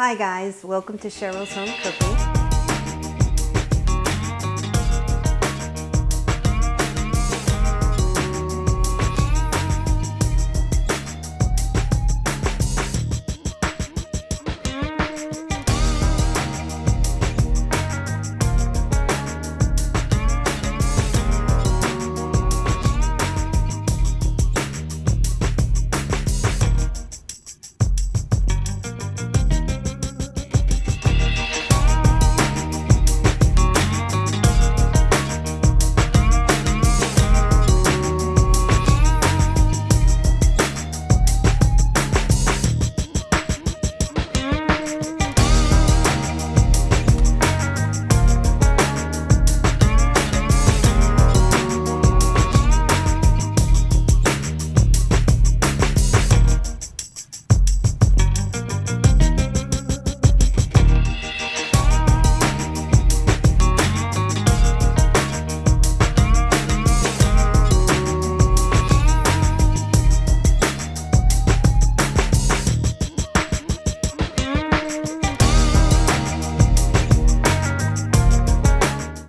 Hi guys, welcome to Cheryl's Home Cooking.